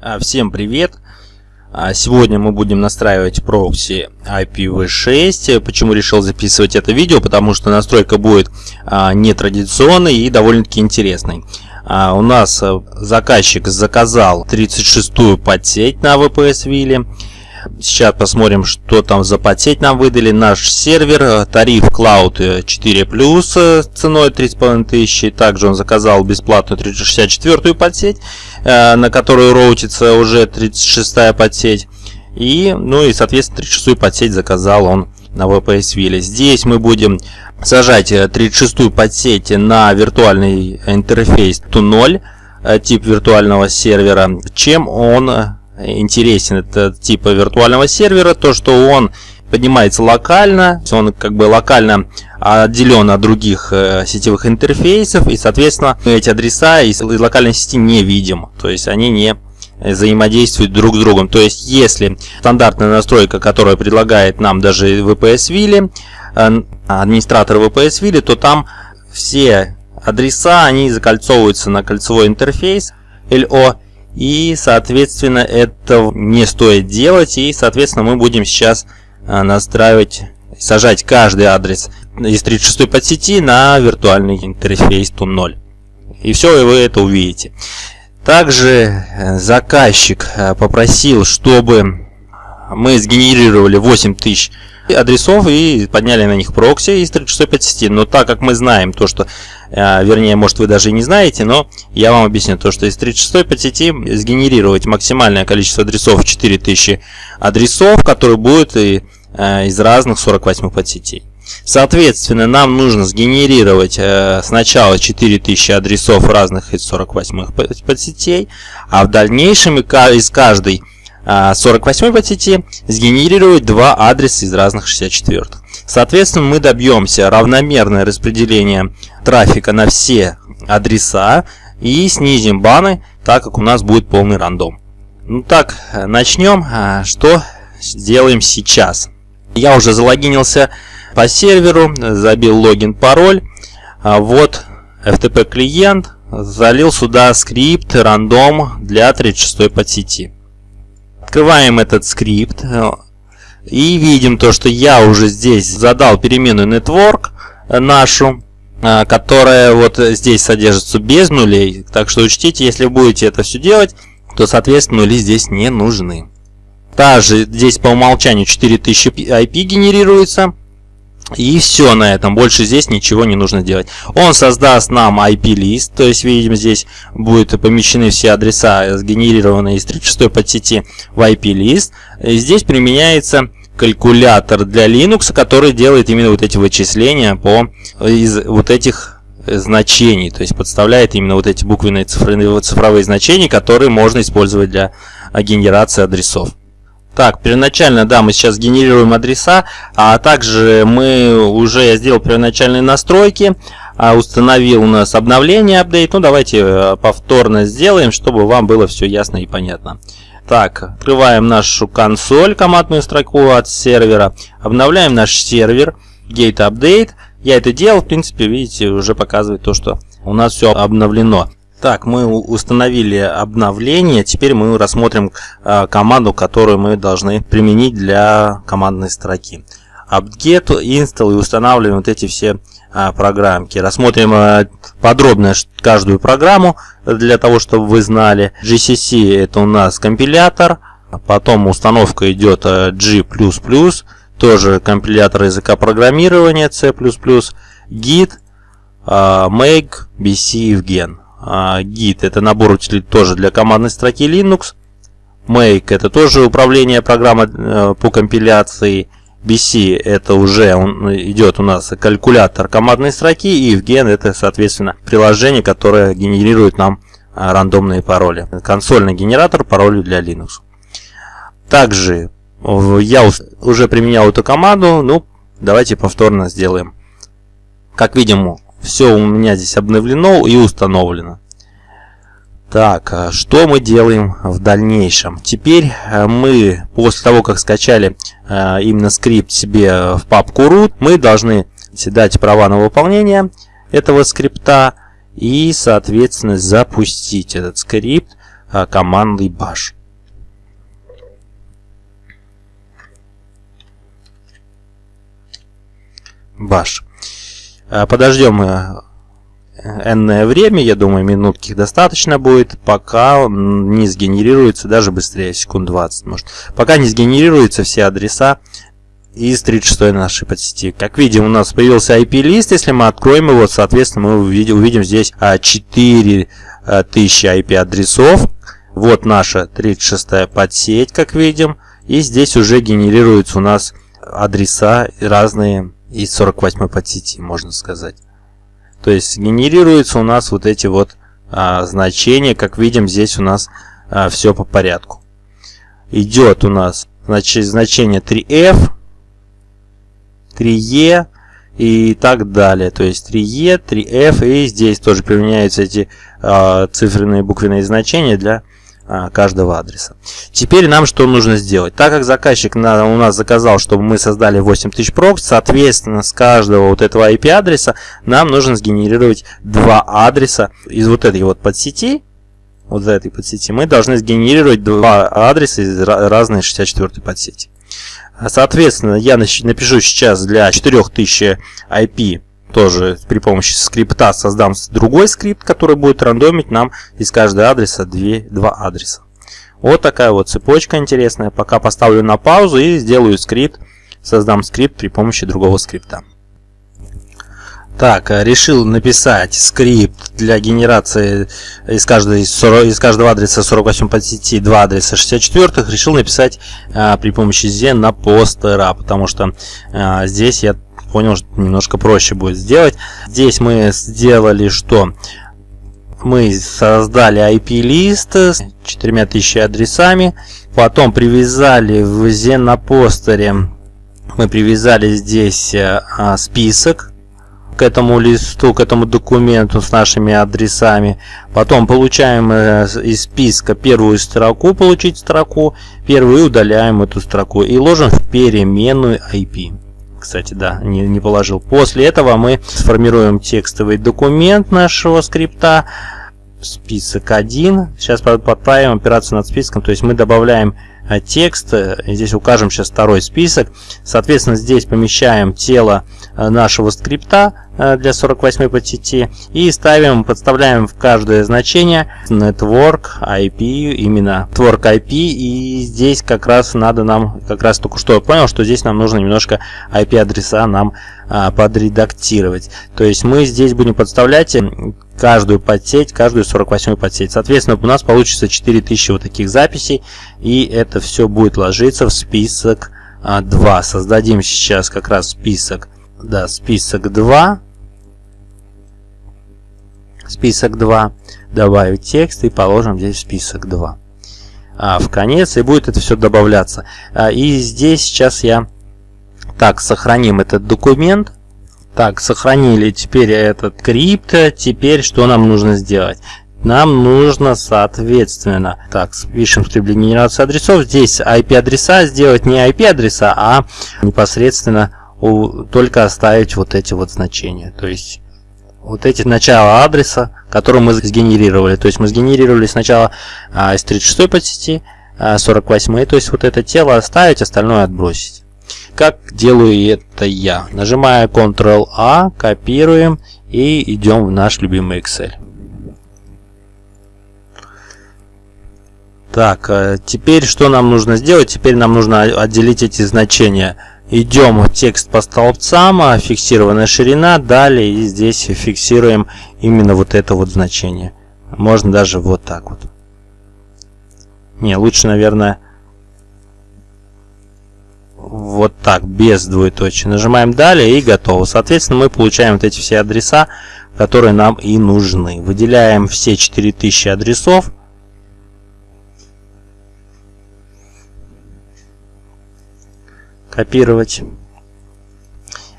А, всем привет! А, сегодня мы будем настраивать прокси IPv6. Почему решил записывать это видео? Потому что настройка будет а, нетрадиционной и довольно-таки интересной. У нас заказчик заказал 36-ю подсеть на VPS вилле. Сейчас посмотрим, что там за подсеть нам выдали. Наш сервер, э, тариф Cloud 4 э, ценой 3500. Также он заказал бесплатную 364 подсеть, э, на которую роутится уже 36 подсеть. И, ну и, соответственно, 36 подсеть заказал он на VPS Ville. Здесь мы будем сажать 36 подсеть на виртуальный интерфейс TU0, тип виртуального сервера. Чем он интересен этот тип виртуального сервера, то что он поднимается локально, он как бы локально отделен от других э, сетевых интерфейсов, и, соответственно, эти адреса из локальной сети не видим, то есть они не взаимодействуют друг с другом. То есть, если стандартная настройка, которая предлагает нам даже VPS Ville, э, администратор VPS Ville, то там все адреса, они закольцовываются на кольцевой интерфейс LO, и, соответственно, это не стоит делать. И, соответственно, мы будем сейчас а, настраивать, сажать каждый адрес из 36 подсети на виртуальный интерфейс TUN0. И все, и вы это увидите. Также э, заказчик э, попросил, чтобы мы сгенерировали 8000 адресов и подняли на них прокси из 36 подсети. Но так как мы знаем то, что, э, вернее, может вы даже и не знаете, но я вам объясню то, что из 36 подсети сгенерировать максимальное количество адресов 4000 адресов, которые будут и, э, из разных 48 подсетей. Соответственно, нам нужно сгенерировать э, сначала 4000 адресов разных из 48 подсетей, а в дальнейшем из каждой 48 подсети сгенерирует два адреса из разных 64. Соответственно, мы добьемся равномерное распределение трафика на все адреса и снизим баны, так как у нас будет полный рандом. Ну так, начнем. А, что сделаем сейчас? Я уже залогинился по серверу, забил логин, пароль. А вот FTP клиент, залил сюда скрипт рандом для 36 подсети. Открываем этот скрипт э, и видим то, что я уже здесь задал переменную network э, нашу, э, которая вот здесь содержится без нулей. Так что учтите, если будете это все делать, то соответственно нули здесь не нужны. Также здесь по умолчанию 4000 IP генерируется. И все на этом, больше здесь ничего не нужно делать. Он создаст нам IP-лист, то есть видим здесь будут помещены все адреса, сгенерированные из 36 подсети в IP-лист. Здесь применяется калькулятор для Linux, который делает именно вот эти вычисления по из вот этих значений, то есть подставляет именно вот эти буквенные цифровые, цифровые значения, которые можно использовать для генерации адресов. Так, первоначально, да, мы сейчас генерируем адреса, а также мы уже, я сделал первоначальные настройки, а, установил у нас обновление, апдейт. Ну, давайте э, повторно сделаем, чтобы вам было все ясно и понятно. Так, открываем нашу консоль, командную строку от сервера, обновляем наш сервер, gate update. Я это делал, в принципе, видите, уже показывает то, что у нас все обновлено. Так, мы установили обновление. Теперь мы рассмотрим э, команду, которую мы должны применить для командной строки. apt-get, install и устанавливаем вот эти все э, программки. Рассмотрим э, подробно каждую программу для того, чтобы вы знали. GCC это у нас компилятор. Потом установка идет G++, тоже компилятор языка программирования C++, Git, Make, BC Evgen. А, Git это набор утилит тоже для командной строки Linux. Make это тоже управление программой э, по компиляции. BC это уже он, идет у нас калькулятор командной строки. И Evgen это соответственно приложение, которое генерирует нам а, рандомные пароли. Консольный генератор паролей для Linux. Также я уже применял эту команду. Ну, давайте повторно сделаем. Как видим, все у меня здесь обновлено и установлено. Так, а что мы делаем в дальнейшем? Теперь э, мы, после того, как скачали э, именно скрипт себе в папку root, мы должны дать права на выполнение этого скрипта и, соответственно, запустить этот скрипт а, командой bash. Bash. А, подождем э, энное время, я думаю, минутки достаточно будет, пока не сгенерируется, даже быстрее, секунд 20 может. Пока не сгенерируются все адреса из 36 нашей подсети. Как видим, у нас появился IP-лист, если мы откроем его, соответственно, мы увидим, увидим здесь 4000 а, IP-адресов. Вот наша 36 подсеть, как видим. И здесь уже генерируются у нас адреса разные из 48 подсети, можно сказать. То есть генерируются у нас вот эти вот а, значения, как видим, здесь у нас а, все по порядку. Идет у нас значит, значение 3F, 3E и так далее. То есть 3E, 3F и здесь тоже применяются эти а, циферные буквенные значения для каждого адреса. Теперь нам что нужно сделать? Так как заказчик на, у нас заказал, чтобы мы создали 8000 прокс, соответственно, с каждого вот этого IP-адреса нам нужно сгенерировать два адреса из вот этой вот подсети, вот этой подсети, мы должны сгенерировать два адреса из разной 64 подсети. Соответственно, я напишу сейчас для 4000 IP тоже при помощи скрипта создам другой скрипт, который будет рандомить нам из каждого адреса 2, 2 адреса. Вот такая вот цепочка интересная. Пока поставлю на паузу и сделаю скрипт. Создам скрипт при помощи другого скрипта. Так, э, решил написать скрипт для генерации из, каждой, из каждого адреса 48 по сети 2 адреса 64. Решил написать а, при помощи Z на постера, потому что а, здесь я понял, что немножко проще будет сделать. Здесь мы сделали что? Мы создали IP-лист с 4000 адресами. Потом привязали в Зенопостере, мы привязали здесь а, список к этому листу, к этому документу с нашими адресами. Потом получаем э, из списка первую строку, получить строку, первую удаляем эту строку и ложим в переменную IP кстати, да, не, не положил. После этого мы сформируем текстовый документ нашего скрипта, список 1. Сейчас подправим операцию над списком, то есть мы добавляем Э, текст. Э, здесь укажем сейчас второй список. Соответственно, здесь помещаем тело э, нашего скрипта для 48 подсети и ставим, подставляем в каждое значение network IP, именно network IP. И здесь как раз надо нам, как раз только что понял, что здесь нам нужно немножко IP-адреса нам подредактировать. То есть мы здесь будем подставлять каждую подсеть, каждую 48 подсеть. Соответственно, у нас получится 4000 вот таких записей, и это все будет ложиться в список 2. А, Создадим сейчас как раз список, да, список 2. Список 2. Добавить текст и положим здесь список 2. А, в конец, и будет это все добавляться. А, и здесь сейчас я... Так, сохраним этот документ. Так, сохранили теперь этот крипт. Теперь что нам нужно сделать? Нам нужно, соответственно, так, пишем для генерации адресов. Здесь IP-адреса сделать не IP-адреса, а непосредственно у, только оставить вот эти вот значения. То есть вот эти начала адреса, которые мы сгенерировали. То есть мы сгенерировали сначала а, из 36 подсети, а, 48, то есть вот это тело оставить, остальное отбросить. Как делаю это я? Нажимаю Ctrl-A, копируем и идем в наш любимый Excel. Так, э, теперь что нам нужно сделать? Теперь нам нужно отделить эти значения. Идем текст по столбцам, а, фиксированная ширина, далее и здесь фиксируем именно вот это вот значение. Можно даже вот так вот. Не, лучше, наверное, вот так, без двоеточия. Нажимаем далее и готово. Соответственно, мы получаем вот эти все адреса, которые нам и нужны. Выделяем все 4000 адресов. Копировать.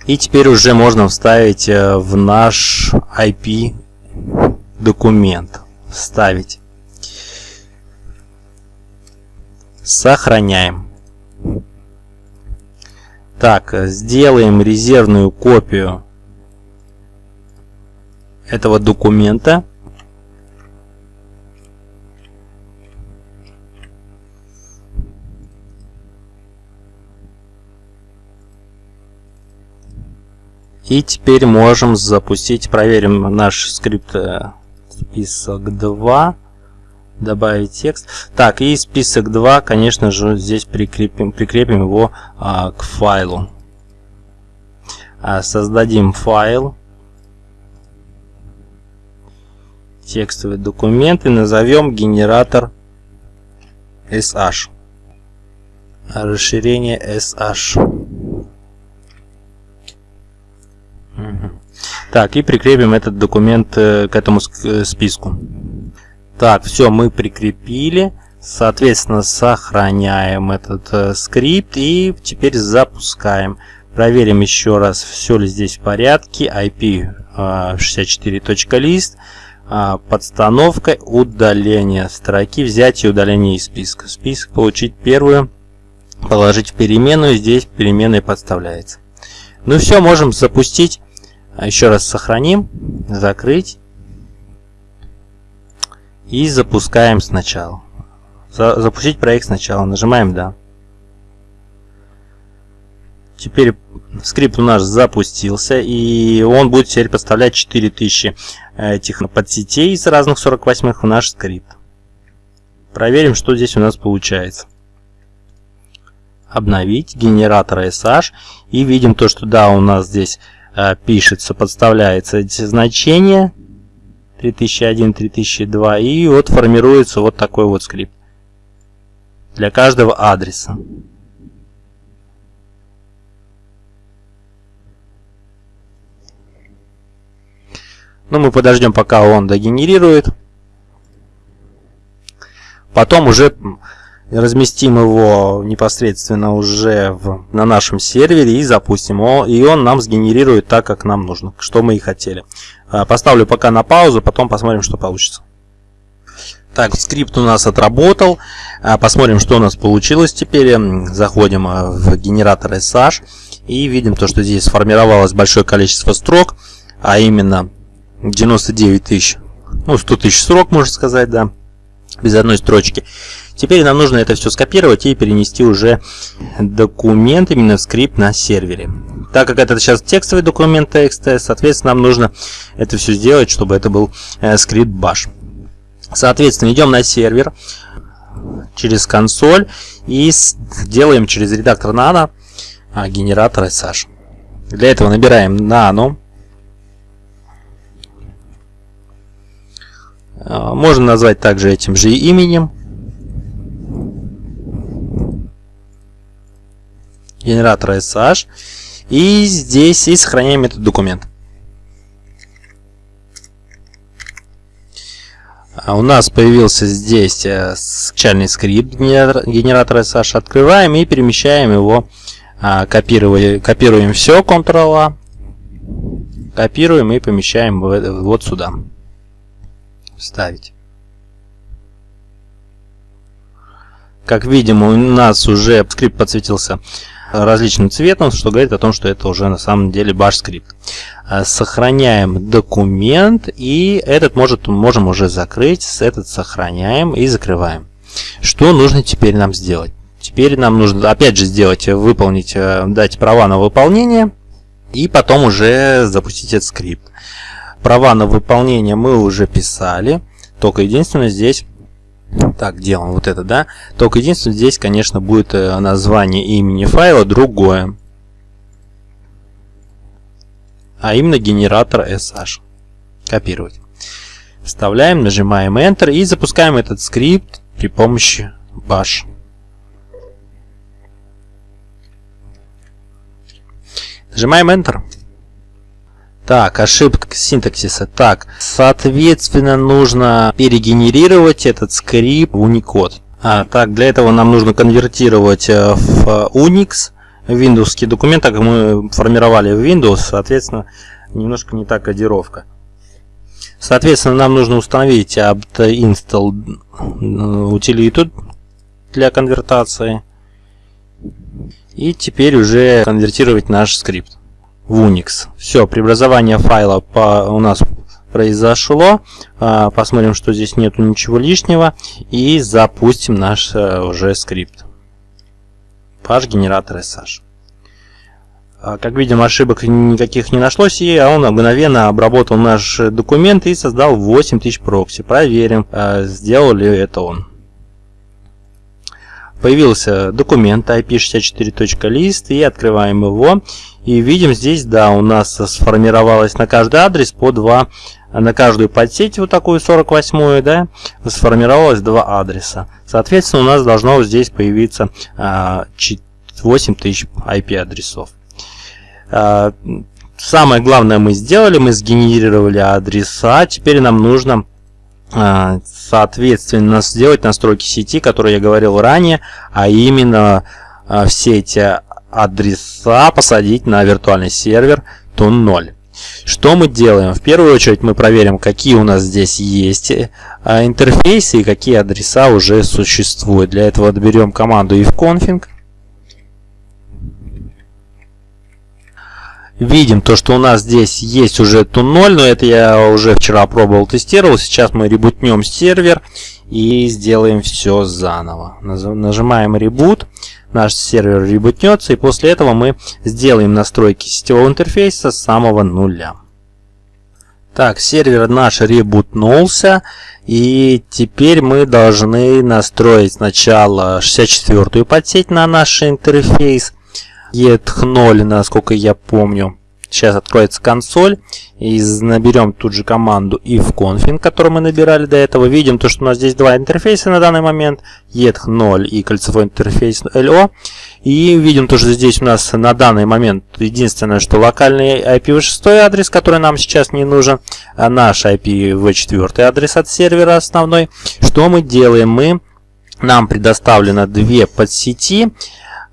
И теперь уже можно вставить э, в наш IP документ. Вставить. Сохраняем. Так, сделаем резервную копию этого документа. И теперь можем запустить, проверим наш скрипт э, список 2. Добавить текст. Так, и список 2, конечно же, здесь прикрепим, прикрепим его а, к файлу. А, создадим файл. Текстовый документ и назовем генератор SH. Расширение SH. Так, и прикрепим этот документ э, к этому э, списку. Так, все, мы прикрепили. Соответственно, сохраняем этот э, скрипт и теперь запускаем. Проверим еще раз, все ли здесь в порядке. IP э, 64.list. Э, подстановка удаления строки, взятие и удаление из списка. Список получить первую, положить в переменную. Здесь переменная подставляется. Ну все, можем запустить. А еще раз сохраним, закрыть. И запускаем сначала. За, запустить проект сначала. Нажимаем «Да». Теперь скрипт у нас запустился, и он будет теперь подставлять 4000 этих подсетей из разных 48 в наш скрипт. Проверим, что здесь у нас получается. Обновить генератор SH, и видим то, что да, у нас здесь Э, пишется, подставляется эти значения 3001, 3002 и вот формируется вот такой вот скрипт для каждого адреса. Ну, мы подождем, пока он догенерирует. Потом уже разместим его непосредственно уже в, на нашем сервере и запустим его, и он нам сгенерирует так, как нам нужно, что мы и хотели. А, поставлю пока на паузу, потом посмотрим, что получится. Так, скрипт у нас отработал. А, посмотрим, что у нас получилось теперь. Заходим а, в генератор SH и видим то, что здесь сформировалось большое количество строк, а именно 99 тысяч, ну 100 тысяч строк, можно сказать, да, без одной строчки. Теперь нам нужно это все скопировать и перенести уже документ, именно скрипт на сервере. Так как это сейчас текстовый документ TXT, соответственно, нам нужно это все сделать, чтобы это был э, скрипт bash. Соответственно, идем на сервер через консоль и делаем через редактор nano а, генератор SH. Для этого набираем nano. Можно назвать также этим же именем. генератора SH. И здесь и сохраняем этот документ. А у нас появился здесь э, начальный скрипт генератора SH. Открываем и перемещаем его. А, копируем, копируем все, Ctrl-A. Копируем и помещаем вот сюда. Вставить. Как видим, у нас уже скрипт подсветился различным цветом, что говорит о том, что это уже на самом деле bash скрипт. А, сохраняем документ и этот может, можем уже закрыть, этот сохраняем и закрываем. Что нужно теперь нам сделать? Теперь нам нужно опять же сделать, выполнить, э, дать права на выполнение и потом уже запустить этот скрипт. Права на выполнение мы уже писали, только единственное здесь так, делаем вот это, да. Только единственное, здесь, конечно, будет э, название имени файла другое. А именно генератор SH. Копировать. Вставляем, нажимаем Enter и запускаем этот скрипт при помощи bash. Нажимаем Enter. Так, ошибка синтаксиса. Так, соответственно, нужно перегенерировать этот скрипт в Unicode. А, так, для этого нам нужно конвертировать э, в Unix Windows документ, так как мы формировали в Windows, соответственно, немножко не та кодировка. Соответственно, нам нужно установить apt-install э, утилиту для конвертации. И теперь уже конвертировать наш скрипт в Unix. Все, преобразование файла по, у нас произошло. А, посмотрим, что здесь нету ничего лишнего. И запустим наш э, уже скрипт. Page генератор SH. А, как видим, ошибок никаких не нашлось, и он мгновенно обработал наш документ и создал 8000 прокси. Проверим, а, сделал ли это он. Появился документ ip64.list и открываем его. И видим здесь, да, у нас сформировалось на каждый адрес по два, на каждую подсеть, вот такую 48 да, сформировалось два адреса. Соответственно, у нас должно здесь появиться 8000 IP-адресов. А, самое главное мы сделали, мы сгенерировали адреса. Теперь нам нужно, а, соответственно, сделать настройки сети, которые я говорил ранее, а именно а, все эти адреса посадить на виртуальный сервер тун 0. Что мы делаем? В первую очередь мы проверим, какие у нас здесь есть интерфейсы и какие адреса уже существуют. Для этого доберем команду ifconfig видим то, что у нас здесь есть уже тун 0, но это я уже вчера пробовал, тестировал. Сейчас мы ребутнем сервер и сделаем все заново. Нажимаем ребут, наш сервер ребутнется, и после этого мы сделаем настройки сетевого интерфейса с самого нуля. Так, сервер наш ребутнулся, и теперь мы должны настроить сначала 64-ю подсеть на наш интерфейс, ETH0, насколько я помню. Сейчас откроется консоль и наберем тут же команду ifconfig, которую мы набирали до этого. Видим то, что у нас здесь два интерфейса на данный момент, ETH0 и кольцевой интерфейс LO. И видим то, что здесь у нас на данный момент единственное, что локальный IPv6 адрес, который нам сейчас не нужен, а наш IPv4 адрес от сервера основной. Что мы делаем? Мы нам предоставлено две подсети.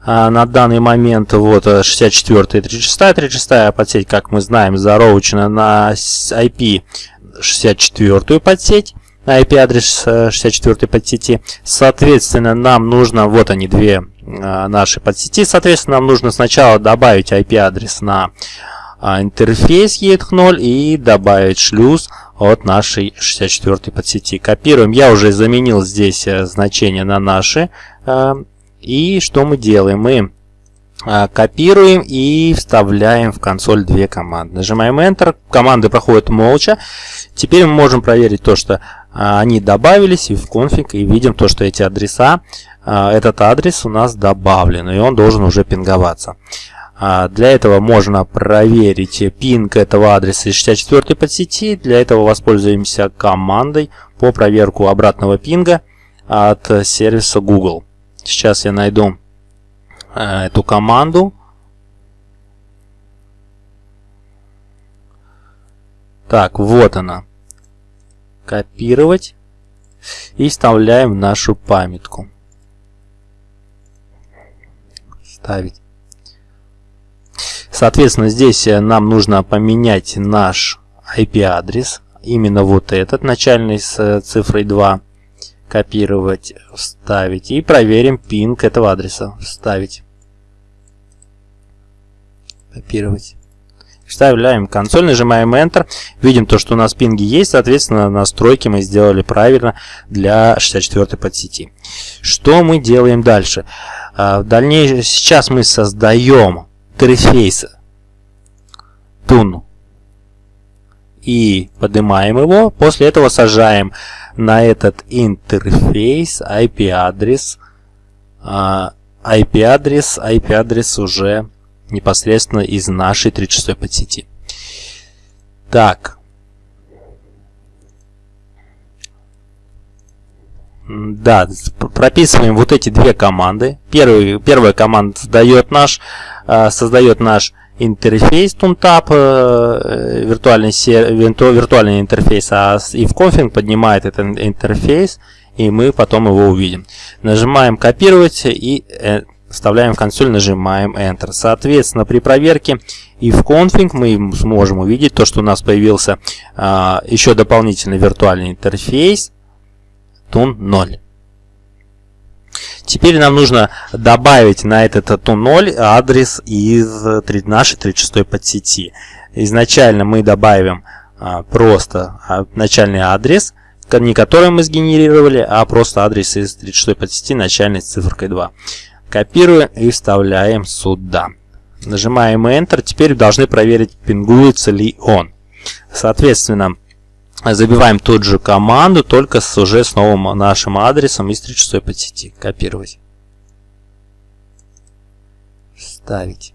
А, на данный момент вот 64 и 36 36 подсеть как мы знаем зароучена на IP 64 подсеть на IP адрес 64 подсети. Соответственно нам нужно вот они две а, наши подсети. Соответственно нам нужно сначала добавить IP адрес на а, интерфейс ETH0 и добавить шлюз от нашей 64 подсети. Копируем. Я уже заменил здесь э, значение на наши и что мы делаем? Мы а, копируем и вставляем в консоль две команды. Нажимаем Enter, команды проходят молча. Теперь мы можем проверить то, что а, они добавились и в конфиг, и видим то, что эти адреса, а, этот адрес у нас добавлен, и он должен уже пинговаться. Для этого можно проверить пинг этого адреса из 64 подсети. Для этого воспользуемся командой по проверку обратного пинга от сервиса Google. Сейчас я найду э, эту команду. Так, вот она. Копировать. И вставляем нашу памятку. Ставить. Соответственно, здесь э, нам нужно поменять наш IP-адрес. Именно вот этот, начальный с э, цифрой 2 копировать, вставить. И проверим пинг этого адреса. Вставить. Копировать. Вставляем консоль, нажимаем Enter. Видим то, что у нас пинги есть. Соответственно, настройки мы сделали правильно для 64 подсети. Что мы делаем дальше? А, в дальнейшем, сейчас мы создаем интерфейс Tun и поднимаем его. После этого сажаем на этот интерфейс IP-адрес. IP-адрес, IP-адрес уже непосредственно из нашей 36 подсети. Так. Да, прописываем вот эти две команды. Первый, первая команда создает наш, а, создает наш интерфейс TuneTap, э, виртуальный, виртуальный интерфейс, а конфиг поднимает этот интерфейс, и мы потом его увидим. Нажимаем копировать и э, вставляем в консоль, нажимаем Enter. Соответственно, при проверке и в config мы сможем увидеть то, что у нас появился а, еще дополнительный виртуальный интерфейс Tun 0. Теперь нам нужно добавить на этот тун0 адрес из нашей 36 подсети. Изначально мы добавим а, просто а, начальный адрес, не который мы сгенерировали, а просто адрес из 36 подсети начальной с цифрой 2. Копируем и вставляем сюда. Нажимаем Enter. Теперь должны проверить, пингуется ли он. Соответственно, забиваем ту же команду, только с, уже с новым нашим адресом из 36 по сети. Копировать. Ставить.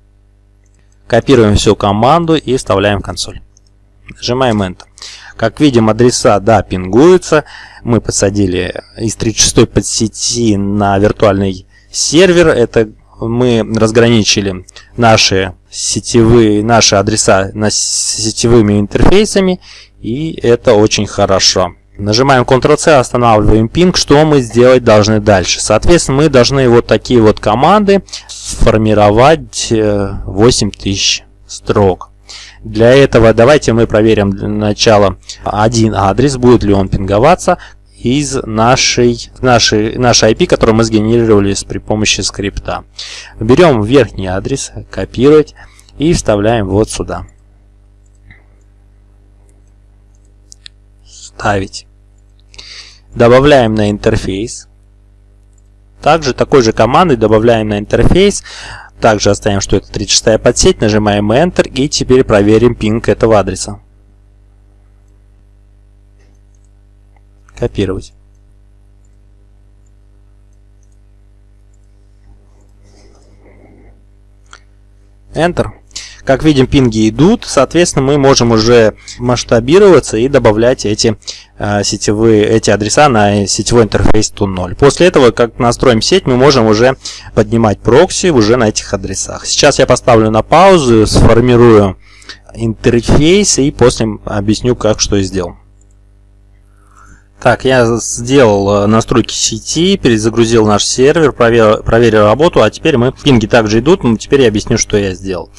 Копируем всю команду и вставляем в консоль. Нажимаем Enter. Как видим, адреса, да, пингуются. Мы посадили из 36 подсети на виртуальный сервер. Это мы разграничили наши сетевые, наши адреса на сетевыми интерфейсами. И это очень хорошо. Нажимаем Ctrl-C, останавливаем пинг. Что мы сделать должны дальше? Соответственно, мы должны вот такие вот команды сформировать 8000 э, строк. Для этого давайте мы проверим для начала один адрес, будет ли он пинговаться из нашей, нашей, нашей IP, которую мы сгенерировали при помощи скрипта. Берем верхний адрес, копировать и вставляем вот сюда. Ставить. Добавляем на интерфейс. Также такой же командой добавляем на интерфейс. Также оставим, что это 36 подсеть, нажимаем Enter и теперь проверим пинг этого адреса. Копировать. Enter. Как видим, пинги идут, соответственно, мы можем уже масштабироваться и добавлять эти э, сетевые эти адреса на сетевой интерфейс TUN0. После этого, как настроим сеть, мы можем уже поднимать прокси уже на этих адресах. Сейчас я поставлю на паузу, сформирую интерфейс и после объясню, как что сделал. Так, я сделал э, настройки сети, перезагрузил наш сервер, проверил, проверил работу, а теперь мы пинги также идут, теперь я объясню, что я сделал.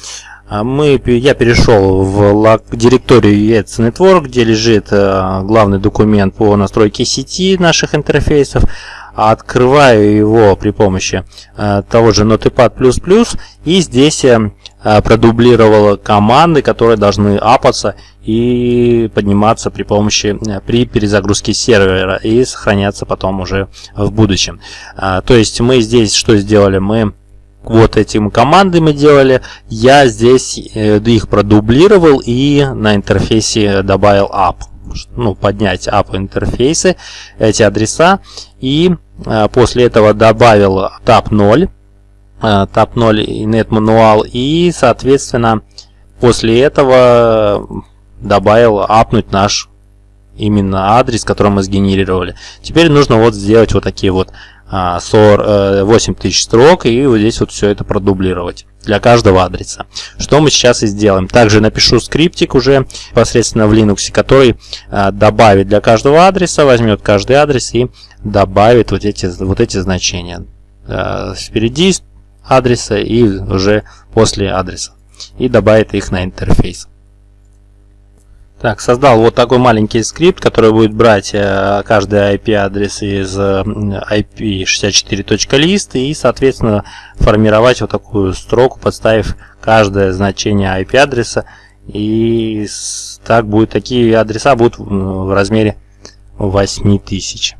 А мы, я перешел в директорию ETS Network, где лежит э, главный документ по настройке сети наших интерфейсов. Открываю его при помощи э, того же Notepad++, и здесь э, продублировал команды, которые должны апаться и подниматься при помощи при перезагрузке сервера и сохраняться потом уже в будущем. То есть мы здесь что сделали? Мы вот этим команды мы делали. Я здесь э, их продублировал и на интерфейсе добавил app. Ну, поднять app интерфейсы, эти адреса. И э, после этого добавил tab 0. Э, tab 0 и net manual. И, соответственно, после этого добавил апнуть наш именно адрес, который мы сгенерировали. Теперь нужно вот сделать вот такие вот 8000 а, строк и вот здесь вот все это продублировать для каждого адреса. Что мы сейчас и сделаем. Также напишу скриптик уже непосредственно в Linux, который а, добавит для каждого адреса, возьмет каждый адрес и добавит вот эти, вот эти значения. А, впереди адреса и уже после адреса. И добавит их на интерфейс. Так, создал вот такой маленький скрипт, который будет брать э, каждый IP-адрес из IP64.list и, соответственно, формировать вот такую строку, подставив каждое значение IP-адреса. И так будет, такие адреса будут в размере 8000.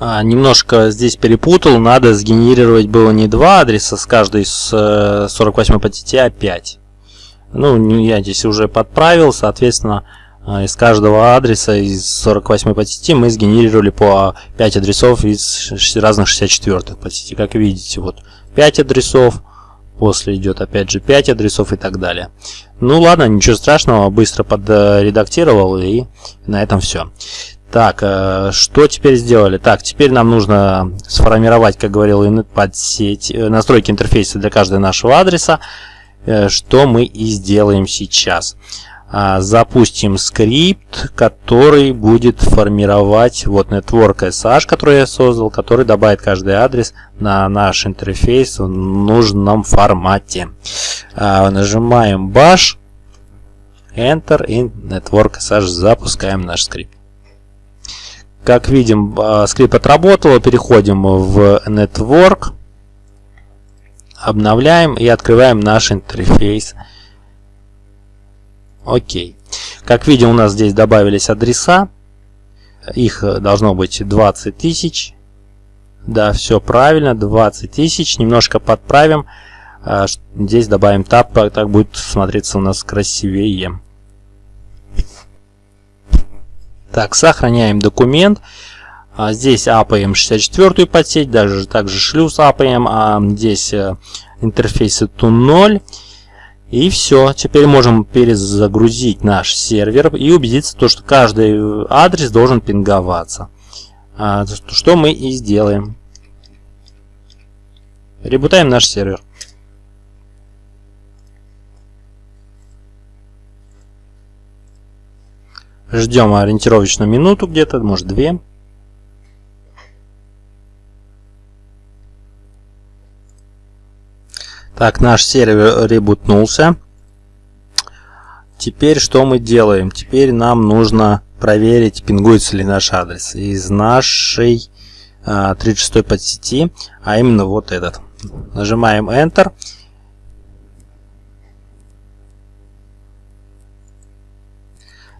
А, немножко здесь перепутал, надо сгенерировать было не два адреса с каждой с 48 э, подсети, а 5. Ну, я здесь уже подправил, соответственно, э, из каждого адреса из 48 подсети мы сгенерировали по 5 адресов из разных 64 подсети. Как видите, вот 5 адресов, после идет опять же 5 адресов и так далее. Ну ладно, ничего страшного, быстро подредактировал и на этом все. Так, э, что теперь сделали? Так, теперь нам нужно сформировать, как говорил, подсеть, э, настройки интерфейса для каждого нашего адреса. Э, что мы и сделаем сейчас. А, запустим скрипт, который будет формировать вот network SH, который я создал, который добавит каждый адрес на наш интерфейс в нужном формате. А, нажимаем bash, enter и network SH запускаем наш скрипт. Как видим, а, скрипт отработал, переходим в network обновляем и открываем наш интерфейс. Окей. Как видим, у нас здесь добавились адреса. Их должно быть 20 тысяч. Да, все правильно, 20 тысяч. Немножко подправим. А, здесь добавим тап, так будет смотреться у нас красивее. Так, сохраняем документ. А здесь апаем 64 подсеть, даже также шлюз апаем, а здесь э, интерфейсы to 0. И все, теперь можем перезагрузить наш сервер и убедиться, то, что каждый адрес должен пинговаться. А, что мы и сделаем. Ребутаем наш сервер. Ждем ориентировочную минуту где-то, может две. Так, наш сервер ребутнулся. Теперь что мы делаем? Теперь нам нужно проверить, пингуется ли наш адрес из нашей а, 36 подсети, а именно вот этот. Нажимаем Enter.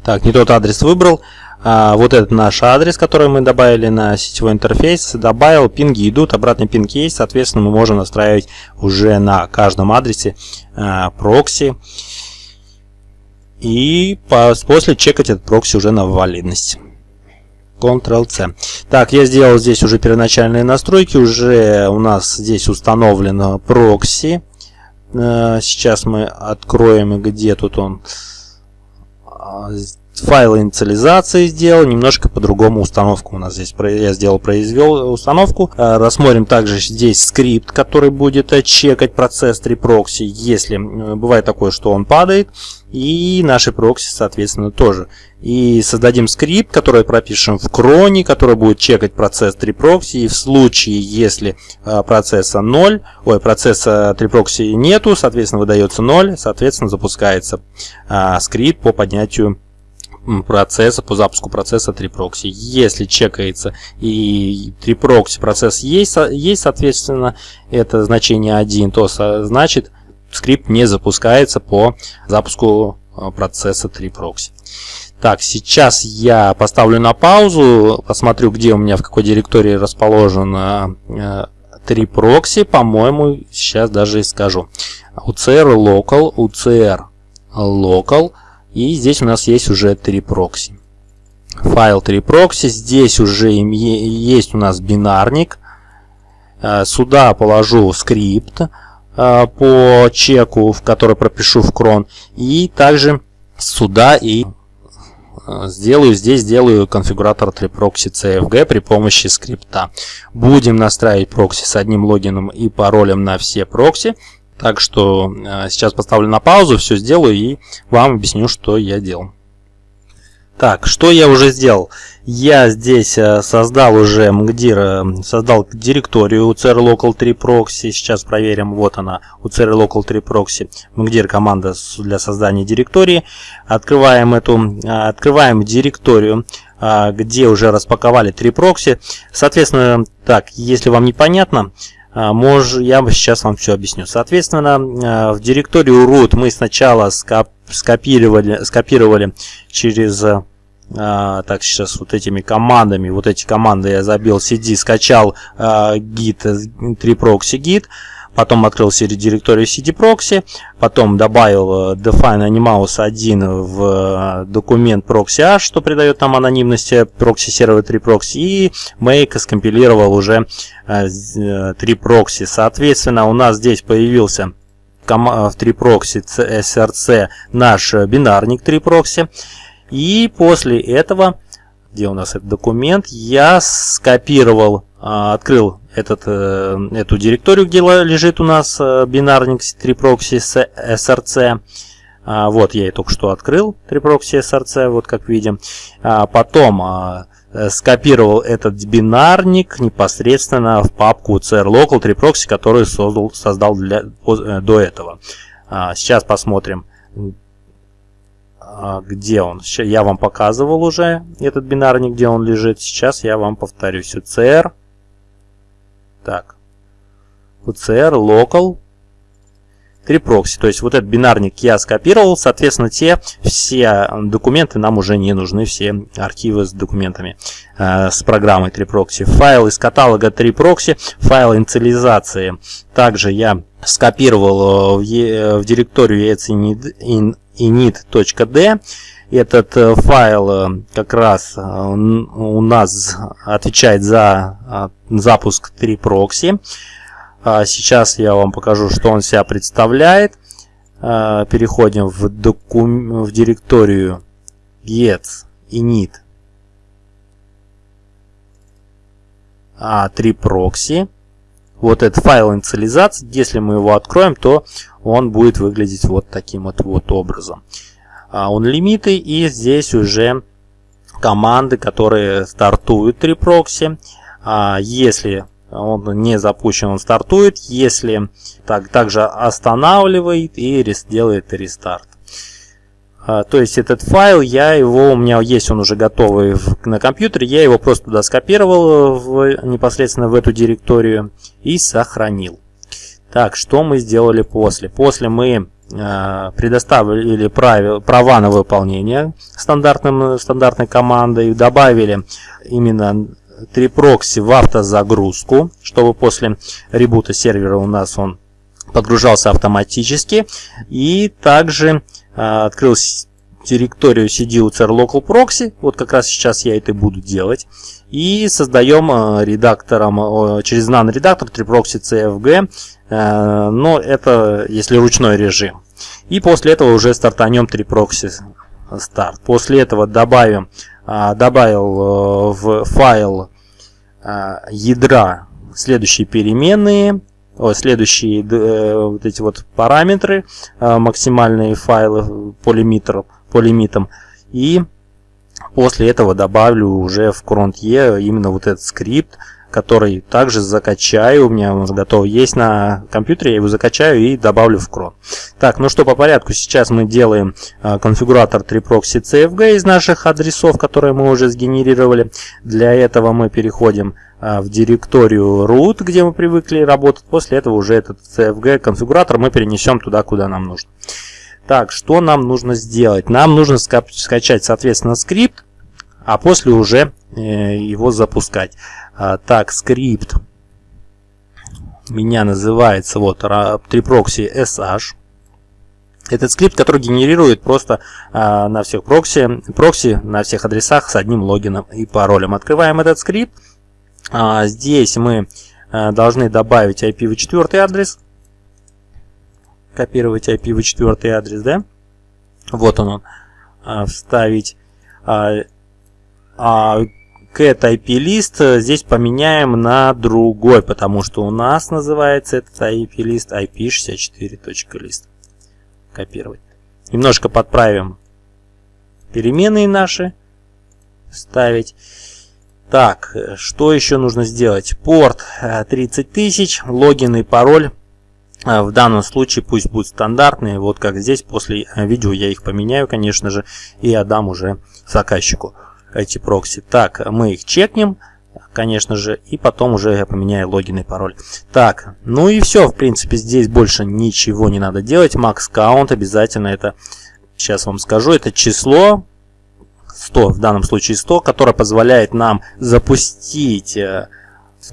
Так, не тот адрес выбрал. А, вот этот наш адрес, который мы добавили на сетевой интерфейс. Добавил, пинги идут, обратный пинг есть. Соответственно, мы можем настраивать уже на каждом адресе а, прокси. И после чекать этот прокси уже на валидность. Ctrl-C. Так, я сделал здесь уже первоначальные настройки. Уже у нас здесь установлено прокси. А, сейчас мы откроем, где тут он Oh. Файлы инициализации сделал, немножко по-другому установку у нас здесь. Я сделал, произвел установку. Э, рассмотрим также здесь скрипт, который будет э, чекать процесс 3 прокси, если э, бывает такое, что он падает. И наши прокси, соответственно, тоже. И создадим скрипт, который пропишем в cron е, который будет чекать процесс 3proxy. И в случае, если процесса 0, ой, процесса 3proxy нету, соответственно, выдается 0, соответственно, запускается скрипт по поднятию процесса, по запуску процесса 3proxy. Если чекается и 3proxy процесс есть, есть, соответственно, это значение 1, то значит скрипт не запускается по запуску а, процесса 3proxy. Так, сейчас я поставлю на паузу, посмотрю, где у меня, в какой директории расположен 3proxy. По-моему, сейчас даже и скажу. UCR local, UCR local, и здесь у нас есть уже три прокси. Файл 3 прокси. Здесь уже есть у нас бинарник. Э, сюда положу скрипт э, по чеку, в который пропишу в cron. И также сюда и э, сделаю здесь сделаю конфигуратор 3proxy CFG при помощи скрипта. Будем настраивать прокси с одним логином и паролем на все прокси. Так что э, сейчас поставлю на паузу, все сделаю и вам объясню, что я делал. Так, что я уже сделал? Я здесь э, создал уже MGDIR, создал директорию UCR Local 3 Proxy. Сейчас проверим, вот она, UCR Local 3 Proxy. MGDIR команда для создания директории. Открываем эту, э, открываем директорию где уже распаковали 3 прокси. Соответственно, так, если вам непонятно, мож, я сейчас вам все объясню. Соответственно, а, в директорию root мы сначала скопировали, скопировали через а, так сейчас вот этими командами, вот эти команды я забил cd, скачал git 3proxy git, потом открыл директорию cd-proxy, потом добавил э, define animals 1 в э, документ proxy что придает нам анонимности proxy сервер 3 proxy и make скомпилировал уже 3 э, proxy. Соответственно, у нас здесь появился в 3 proxy src наш бинарник 3 proxy. И после этого, где у нас этот документ, я скопировал, открыл этот, э, эту директорию, где лежит у нас э, бинарник 3proxy с src. А, вот я и только что открыл 3proxy src, вот как видим. А, потом а, э, скопировал этот бинарник непосредственно в папку crlocal 3proxy, которую создал, создал для, до этого. Сейчас посмотрим, где он. Я вам показывал уже этот бинарник, где он лежит. Сейчас я вам повторюсь. UCR Так. UCR local 3 прокси. То есть вот этот бинарник я скопировал, соответственно, те все документы нам уже не нужны, все архивы с документами э, с программой 3 прокси. Файл из каталога 3 прокси, файл инициализации. Также я скопировал в, в директорию init.d этот э, файл э, как раз э, у нас отвечает за запуск 3 прокси. А сейчас я вам покажу, что он себя представляет. Переходим в, докум... в директорию get init a3 proxy. Вот этот файл инициализации, если мы его откроем, то он будет выглядеть вот таким вот, вот образом. А, он лимиты и здесь уже команды, которые стартуют 3 прокси. А, если он не запущен, он стартует. Если так, также останавливает и делает рестарт. А, то есть этот файл, я его, у меня есть он уже готовый на компьютере, я его просто туда скопировал в, непосредственно в эту директорию и сохранил. Так, что мы сделали после? После мы предоставили правил, права на выполнение стандартным, стандартной командой, добавили именно три прокси в автозагрузку, чтобы после ребута сервера у нас он подгружался автоматически. И также э, открыл директорию cducer local proxy, вот как раз сейчас я это буду делать. И создаем э, редактором, через nano-редактор 3proxy cfg Э, но это если ручной режим. И после этого уже стартанем 3 прокси старт. После этого добавим, добавил э, в файл ядра следующие переменные, следующие э, вот эти вот параметры, максимальные файлы по, по лимитам. И после этого добавлю уже в cron.e именно вот этот скрипт, который также закачаю, у меня он готов есть на компьютере, я его закачаю и добавлю в крон. Так, ну что по порядку, сейчас мы делаем а, конфигуратор 3proxy CFG из наших адресов, которые мы уже сгенерировали. Для этого мы переходим а, в директорию root, где мы привыкли работать. После этого уже этот CFG конфигуратор мы перенесем туда, куда нам нужно. Так, что нам нужно сделать? Нам нужно скачать, соответственно, скрипт, а после уже э, его запускать. А, так, скрипт меня называется вот 3proxy sh. Этот скрипт, который генерирует просто а, на всех прокси, прокси на всех адресах с одним логином и паролем. Открываем этот скрипт. А, здесь мы а, должны добавить IPv4 адрес. Копировать IPv4 адрес, да? Вот он, он а, вставить. А, а, cat IP-лист здесь поменяем на другой, потому что у нас называется этот IP-лист IP64.list. Копировать. Немножко подправим переменные наши. Ставить. Так, что еще нужно сделать? Порт 30 э, тысяч, логин и пароль. Э, в данном случае пусть будут стандартные. Вот как здесь, после э, видео я их поменяю, конечно же, и отдам уже заказчику эти прокси. Так, мы их чекнем, конечно же, и потом уже я поменяю логин и пароль. Так, ну и все, в принципе, здесь больше ничего не надо делать. Max count обязательно это, сейчас вам скажу, это число 100, в данном случае 100, которое позволяет нам запустить э,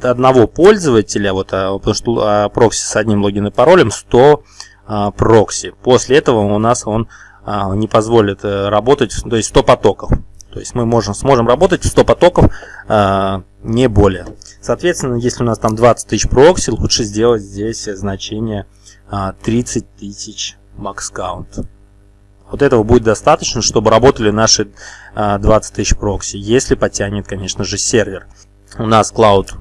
одного пользователя, вот, а, потому что а, прокси с одним логином и паролем 100 а, прокси. После этого у нас он не позволит э, работать, то есть 100 потоков. То есть мы можем, сможем работать в 100 потоков, не более. Соответственно, если у нас там 20 тысяч прокси, лучше сделать здесь значение э, 30 тысяч max. Вот этого будет достаточно, чтобы работали наши э, 20 тысяч прокси, если потянет, конечно же, сервер. У нас Cloud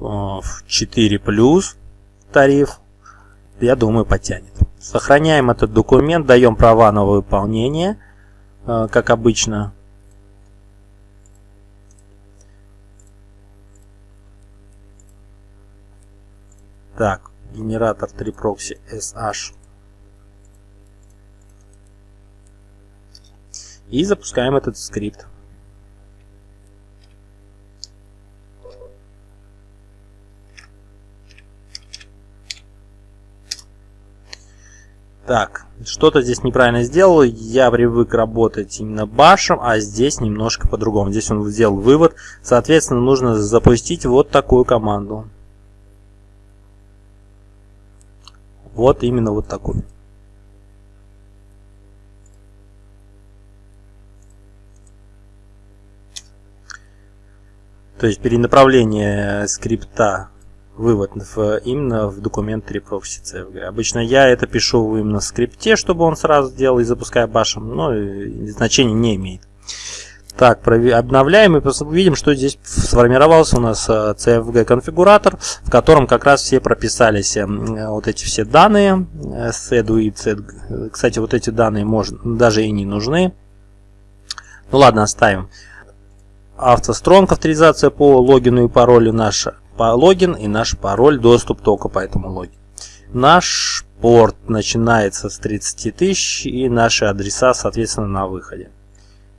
э, 4 плюс тариф, я думаю, потянет. Сохраняем этот документ, даем права на выполнение, э, как обычно. Так, генератор 3 прокси SH. И запускаем этот скрипт. Так, что-то здесь неправильно сделал. Я привык работать именно башем, а здесь немножко по-другому. Здесь он сделал вывод. Соответственно, нужно запустить вот такую команду. Вот именно вот такую. То есть перенаправление скрипта вывод в, именно в документ reproxy CFG. Обычно я это пишу именно в скрипте, чтобы он сразу делал и запуская башем, но значения не имеет. Так, обновляем и видим, что здесь сформировался у нас э, CFG конфигуратор, в котором как раз все прописались э, вот эти все данные, SEDU и CED. Кстати, вот эти данные можно, даже и не нужны. Ну ладно, оставим. Автостронг авторизация по логину и паролю наша по логин и наш пароль доступ только по этому логину. Наш порт начинается с 30 тысяч и наши адреса соответственно на выходе.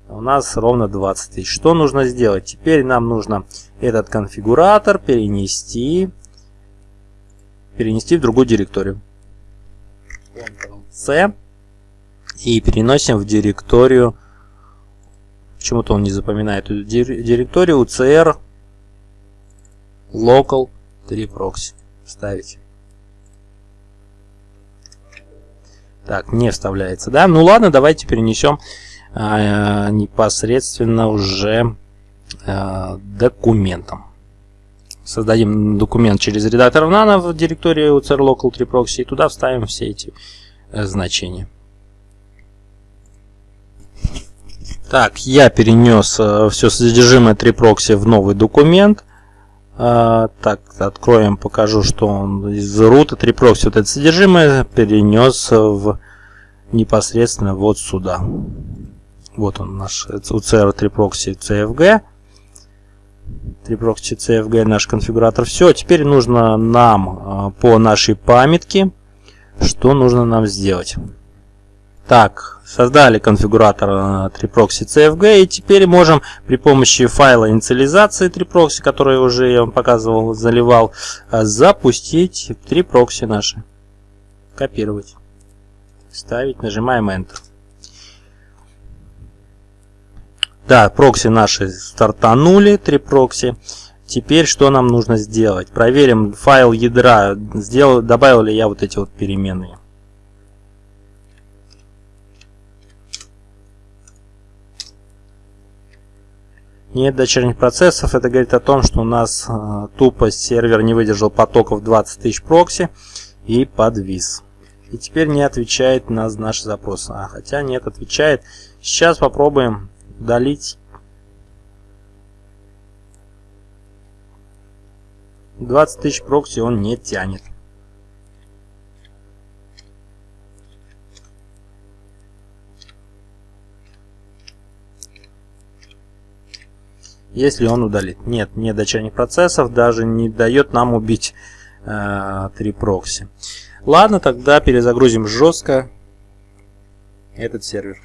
У нас ровно 20 тысяч. Что нужно сделать? Теперь нам нужно этот конфигуратор перенести, перенести в другую директорию. Ctrl-C и переносим в директорию Почему-то он не запоминает эту директорию UCR local 3 proxy. Ставить. Так, не вставляется, да? Ну ладно, давайте перенесем а, непосредственно уже а, документом. Создадим документ через редактор Nano в директории UCR local 3 proxy и туда вставим все эти э, значения. Так, я перенес э, все содержимое 3proxy в новый документ. Э, так, откроем, покажу, что он из рута 3proxy вот это содержимое перенес в непосредственно вот сюда. Вот он наш UCR 3proxy CFG. 3proxy CFG наш конфигуратор. Все, теперь нужно нам э, по нашей памятке, что нужно нам сделать. Так, создали конфигуратор 3proxy э, CFG и теперь можем при помощи файла инициализации 3proxy, который уже я вам показывал, заливал, э, запустить 3proxy наши. Копировать. Ставить, нажимаем Enter. Да, прокси наши стартанули, 3 прокси. Теперь что нам нужно сделать? Проверим файл ядра, сделал, добавил ли я вот эти вот переменные. Нет дочерних процессов, это говорит о том, что у нас э, тупо сервер не выдержал потоков 20 тысяч прокси и подвис. И теперь не отвечает на наш запрос. А, хотя нет, отвечает. Сейчас попробуем удалить 20 тысяч прокси он не тянет. Если он удалит. Нет, нет дочерних процессов, даже не дает нам убить э, 3 прокси. Ладно, тогда перезагрузим жестко этот сервер.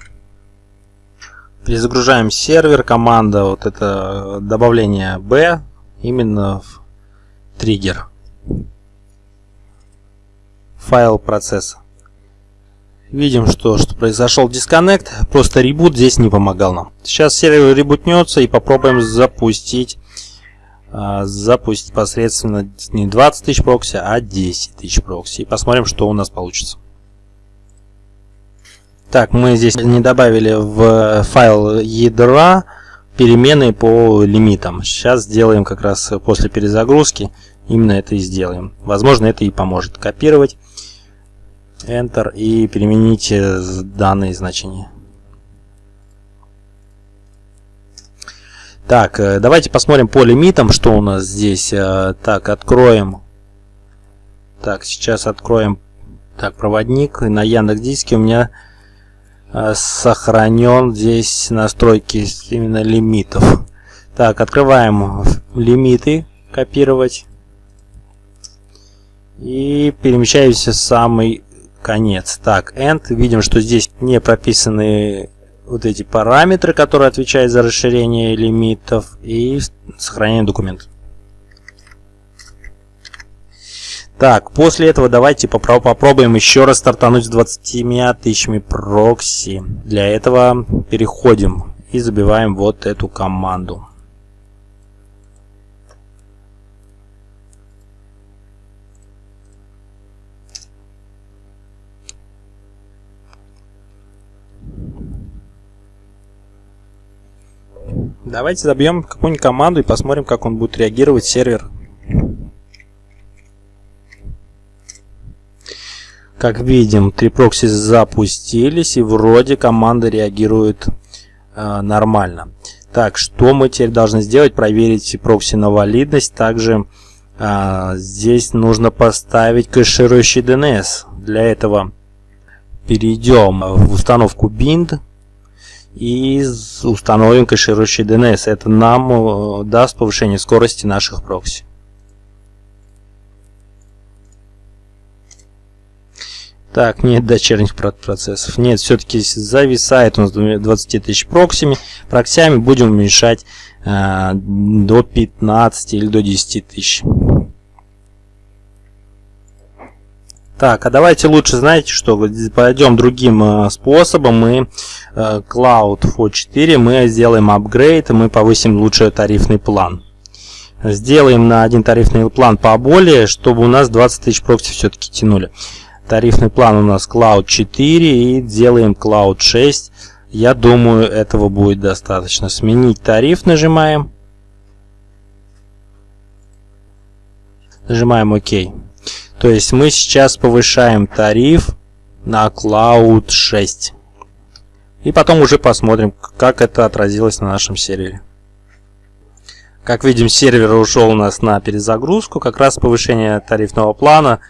Перезагружаем сервер, команда, вот это добавление B, именно в триггер. Файл процесса. Видим, что, что произошел дисконнект, просто ребут здесь не помогал нам. Сейчас сервер ребутнется и попробуем запустить, э, запустить посредственно не 20 тысяч прокси, а 10 тысяч прокси. И посмотрим, что у нас получится. Так, мы здесь не добавили в файл ядра перемены по лимитам. Сейчас сделаем как раз после перезагрузки, именно это и сделаем. Возможно, это и поможет копировать. Enter и перемените данные значения. Так, э, давайте посмотрим по лимитам, что у нас здесь. Э, так, откроем. Так, сейчас откроем так, проводник. На Яндекс Диске у меня э, сохранен здесь настройки именно лимитов. Так, открываем лимиты, копировать. И перемещаемся в самый конец. Так, end. Видим, что здесь не прописаны вот эти параметры, которые отвечают за расширение лимитов и сохранение документа. Так, после этого давайте попробуем еще раз стартануть с 20 тысячами прокси. Для этого переходим и забиваем вот эту команду. Давайте забьем какую-нибудь команду и посмотрим, как он будет реагировать сервер. Как видим, три прокси запустились и вроде команда реагирует э, нормально. Так, что мы теперь должны сделать? Проверить прокси на валидность. Также э, здесь нужно поставить кэширующий DNS. Для этого перейдем в установку bind и установим кэширующий DNS. Это нам э, даст повышение скорости наших прокси. Так, нет дочерних процессов. Нет, все-таки зависает у нас 20 тысяч проксиями. Проксями будем уменьшать э, до 15 или до 10 тысяч. Так, а давайте лучше, знаете что, пойдем другим э, способом. Мы э, Cloud for 4, мы сделаем апгрейд, мы повысим лучше тарифный план. Сделаем на один тарифный план поболее, чтобы у нас 20 тысяч прокси все-таки тянули. Тарифный план у нас Cloud 4 и делаем Cloud 6. Я думаю, этого будет достаточно. Сменить тариф нажимаем. Нажимаем ОК. То есть мы сейчас повышаем тариф на Cloud 6. И потом уже посмотрим, как это отразилось на нашем сервере. Как видим, сервер ушел у нас на перезагрузку. Как раз повышение тарифного плана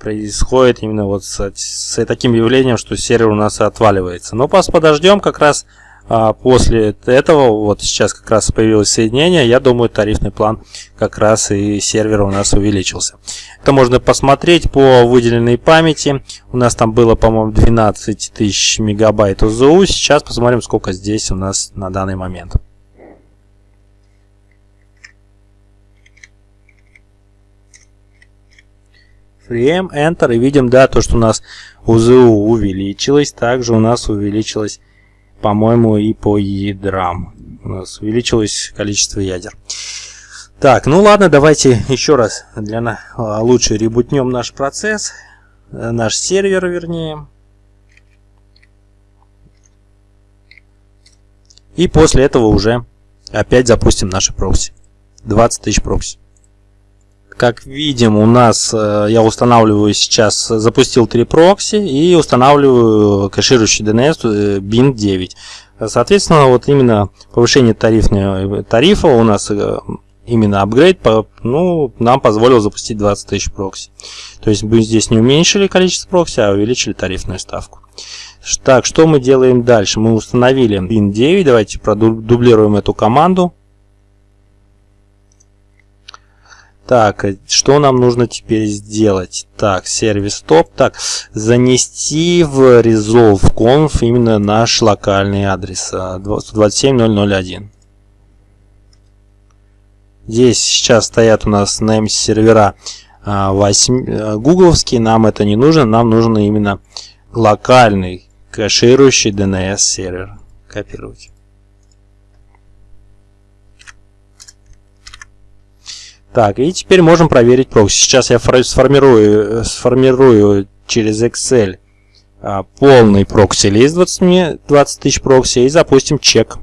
происходит именно вот с, с таким явлением, что сервер у нас отваливается. Но подождем как раз а, после этого, вот сейчас как раз появилось соединение, я думаю тарифный план как раз и сервера у нас увеличился. Это можно посмотреть по выделенной памяти. У нас там было, по-моему, 12 тысяч мегабайт ОЗУ. Сейчас посмотрим, сколько здесь у нас на данный момент. Frame, Enter и видим, да, то, что у нас ОЗУ увеличилось. Также у нас увеличилось по-моему, и по ядрам. У нас увеличилось количество ядер. Так, ну ладно, давайте еще раз для а, лучше ребутнем наш процесс, э, наш сервер, вернее. И после этого уже опять запустим наши прокси. 20 тысяч прокси. Как видим, у нас, э, я устанавливаю сейчас, запустил три прокси и устанавливаю кэширующий DNS BIN 9. Соответственно, вот именно повышение тарифного, тарифа у нас э, именно апгрейд ну, нам позволил запустить 20 тысяч прокси. То есть мы здесь не уменьшили количество прокси, а увеличили тарифную ставку. Так, что мы делаем дальше? Мы установили BIN 9, давайте продублируем эту команду. Так, э, что нам нужно теперь сделать? Так, сервис стоп. Так, занести в resolve.conf именно наш локальный адрес 127.001. Здесь сейчас стоят у нас name сервера 8 э, гугловские. Нам это не нужно. Нам нужен именно локальный кэширующий DNS сервер. Копировать. Так, и теперь можем проверить прокси. Сейчас я сформирую, сформирую через Excel а, полный прокси лист 20, 20 тысяч прокси и запустим чек.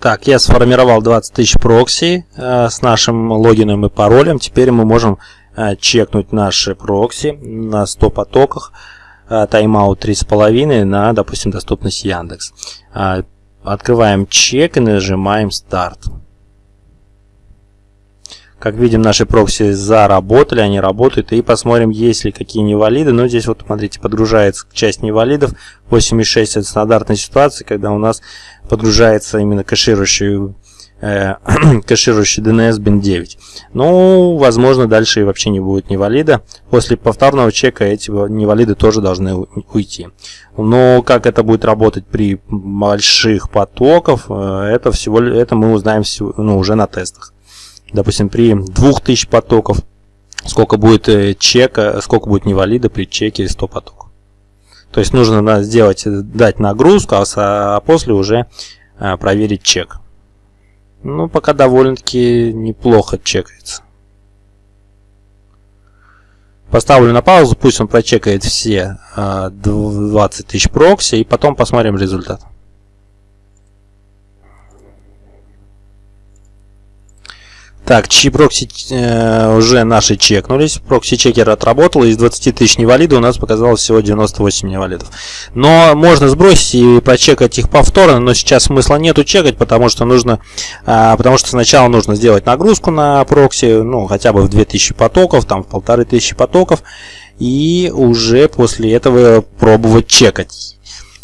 Так, я сформировал 20 тысяч прокси а, с нашим логином и паролем. Теперь мы можем а, чекнуть наши прокси на 100 потоках. Тайм-аут 3,5 на, допустим, доступность Яндекс. А, открываем чек и нажимаем старт. Как видим, наши прокси заработали, они работают. И посмотрим, есть ли какие невалиды. Но здесь вот, смотрите, подгружается часть невалидов. 8.6 это стандартная ситуация, когда у нас подгружается именно кэширующий, э, кэширующий DNS bin 9. Ну, возможно, дальше вообще не будет невалида. После повторного чека эти невалиды тоже должны уйти. Но как это будет работать при больших потоках, э, это всего это мы узнаем ну, уже на тестах допустим, при 2000 потоков сколько будет э, чека, сколько будет невалида при чеке 100 потоков. То есть нужно сделать, дать нагрузку, а, а после уже а, проверить чек. Ну, пока довольно-таки неплохо чекается. Поставлю на паузу, пусть он прочекает все 20 тысяч прокси, и потом посмотрим результат. Так, чьи прокси э, уже наши чекнулись. Прокси-чекер отработал. Из 20 тысяч невалидов у нас показалось всего 98 невалидов. Но можно сбросить и прочекать их повторно, но сейчас смысла нету чекать, потому что нужно, э, потому что сначала нужно сделать нагрузку на прокси, ну, хотя бы в 2000 потоков, там в 1500 потоков, и уже после этого пробовать чекать.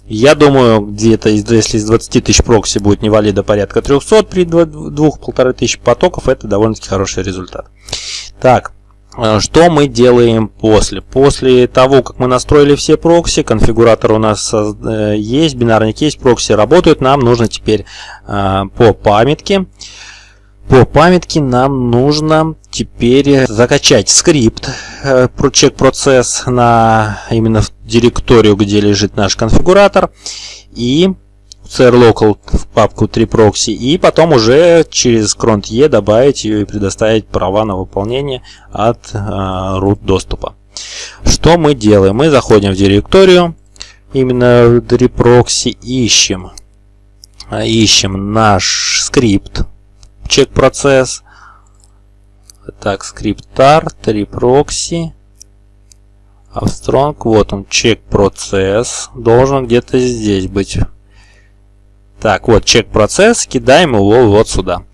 Я думаю, где-то, если из 20 тысяч прокси будет невалида порядка 300 при 2-1,5 тысяч потоков, это довольно-таки хороший результат. Так, э, что мы делаем после? После того, как мы настроили все прокси, конфигуратор у нас э, есть, бинарник есть, прокси работают, нам нужно теперь э, по памятке по памятке нам нужно теперь закачать скрипт э, check процесс на именно в директорию, где лежит наш конфигуратор и crlocal в папку 3proxy и потом уже через cron e добавить ее и предоставить права на выполнение от э, root доступа. Что мы делаем? Мы заходим в директорию, именно в 3proxy ищем, ищем наш скрипт чек процесс. Так, скриптар, 3 прокси. Австронг, вот он, чек процесс. Должен где-то здесь быть. Так, вот чек процесс, кидаем его вот сюда.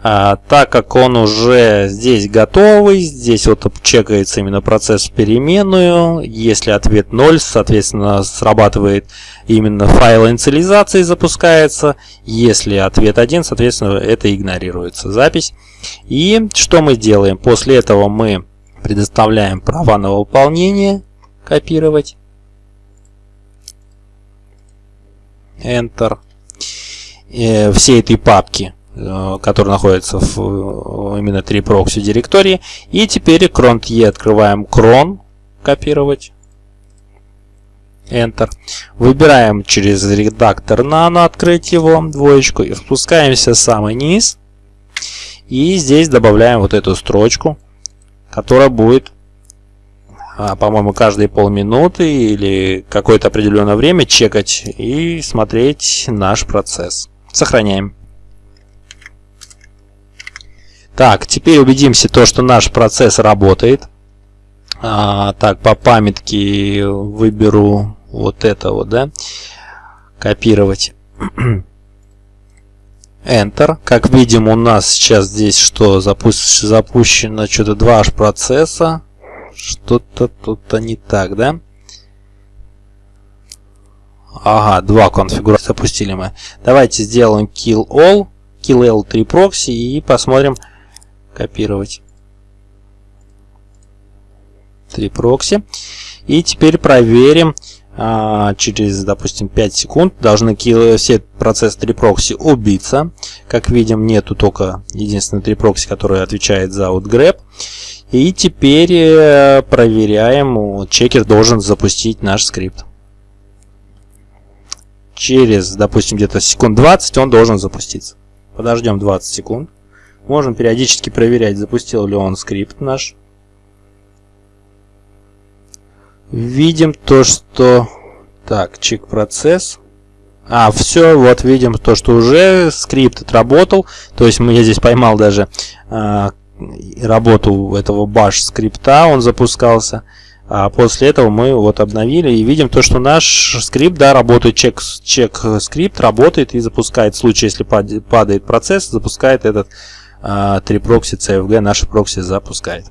А, так как он уже здесь готовый, здесь вот чекается именно процесс переменную. Если ответ 0, соответственно, срабатывает именно файл инициализации запускается. Если ответ 1, соответственно, это игнорируется запись. И что мы делаем? После этого мы предоставляем права на выполнение. Копировать. Enter. Э, всей этой папки который находится в э, именно 3 прокси директории. И теперь cron e открываем cron, копировать. Enter. Выбираем через редактор nano, открыть его, двоечку, и спускаемся в самый низ. И здесь добавляем вот эту строчку, которая будет, а, по-моему, каждые полминуты или какое-то определенное время чекать и смотреть наш процесс. Сохраняем. Так, теперь убедимся, то, что наш процесс работает. А, так, по памятке выберу вот это вот, да, копировать. Enter. Как видим, у нас сейчас здесь что? Запу запущено что-то два аж процесса. Что-то тут-то не так, да? Ага, два конфигурации запустили мы. Давайте сделаем kill all, kill l3 proxy и посмотрим, копировать. Три прокси. И теперь проверим а, через, допустим, 5 секунд. Должны все процессы 3 прокси убиться. Как видим, нету только единственный 3 прокси, который отвечает за outgrab. И теперь э, проверяем, чекер должен запустить наш скрипт. Через, допустим, где-то секунд 20 он должен запуститься. Подождем 20 секунд. Можем периодически проверять, запустил ли он скрипт наш. Видим то, что... Так, чек процесс. А, все, вот видим то, что уже скрипт отработал. То есть я здесь поймал даже а, работу этого bash скрипта, он запускался. А после этого мы вот обновили и видим то, что наш скрипт, да, работает, чек, чек скрипт работает и запускает, в случае, если падает процесс, запускает этот 3 а, прокси CFG наши прокси запускает.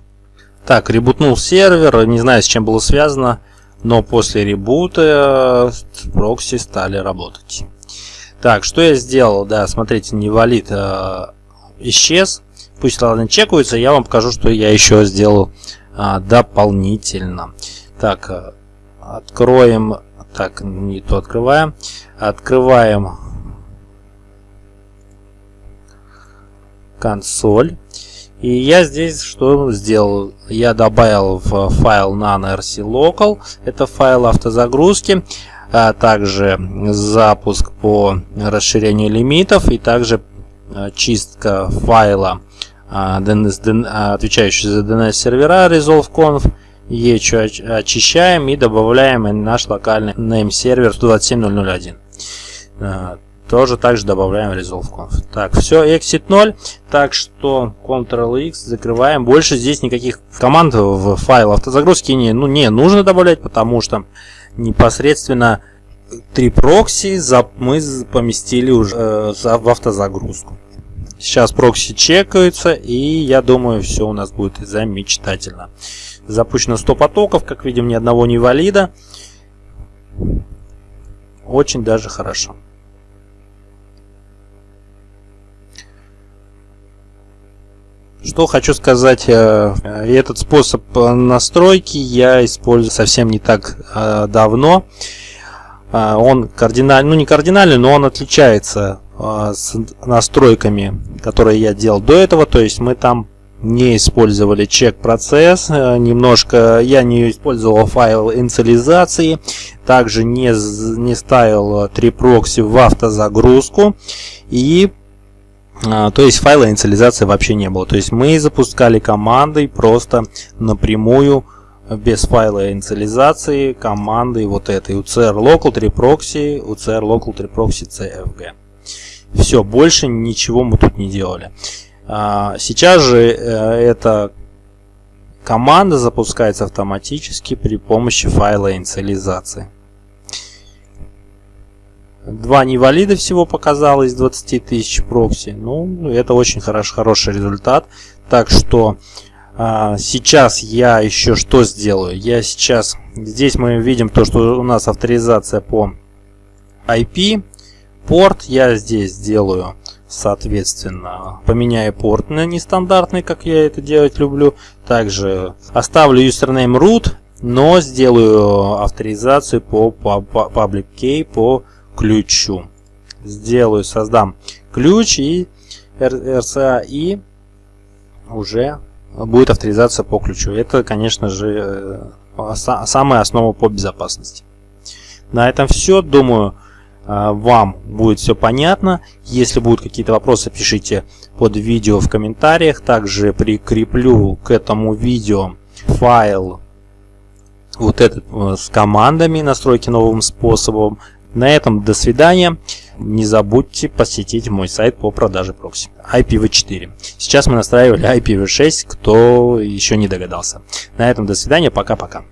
Так, ребутнул сервер, не знаю с чем было связано, но после ребута э, прокси стали работать. Так, что я сделал? Да, смотрите, невалид э, исчез. Пусть ладно чекаются, я вам покажу, что я еще сделал э, дополнительно. Так, э, откроем, так, не то открываем. Открываем консоль. И я здесь что сделал? Я добавил в файл nano.rc local, это файл автозагрузки, а также запуск по расширению лимитов и также а, чистка файла, а, а, отвечающий за DNS сервера resolve.conf. Ечу очищаем и добавляем наш локальный name сервер 27001 тоже также добавляем resolve.conf. Так, все, exit 0. Так что Ctrl-X закрываем. Больше здесь никаких команд в файл автозагрузки не, ну, не нужно добавлять, потому что непосредственно три прокси мы поместили уже э, в автозагрузку. Сейчас прокси чекаются, и я думаю, все у нас будет замечательно. Запущено 100 потоков, как видим, ни одного не валида. Очень даже хорошо. Что хочу сказать, э, этот способ настройки я использую совсем не так э, давно. Э, он кардинальный, ну не кардинальный, но он отличается с настройками, которые я делал до этого. То есть мы там не использовали чек-процесс, немножко я не использовал файл инициализации, также не, не ставил три прокси в автозагрузку и то есть файла инициализации вообще не было. То есть мы запускали командой просто напрямую без файла инициализации командой вот этой UCR local 3 proxy, UCR local 3 proxy cfg. Все, больше ничего мы тут не делали. А, сейчас же э, эта команда запускается автоматически при помощи файла инициализации. Два невалида всего показало из 20 тысяч прокси. Ну, это очень хорош, хороший результат. Так что а, сейчас я еще что сделаю? Я сейчас... Здесь мы видим то, что у нас авторизация по IP. Порт я здесь сделаю, соответственно, поменяю порт на нестандартный, как я это делать люблю. Также оставлю username root, но сделаю авторизацию по public key по ключу. Сделаю, создам ключ и RCA и уже будет авторизация по ключу. Это, конечно же, э, самая основа по безопасности. На этом все. Думаю, э, вам будет все понятно. Если будут какие-то вопросы, пишите под видео в комментариях. Также прикреплю к этому видео файл вот этот э, с командами настройки новым способом. На этом до свидания. Не забудьте посетить мой сайт по продаже прокси IPv4. Сейчас мы настраивали IPv6, кто еще не догадался. На этом до свидания, пока-пока.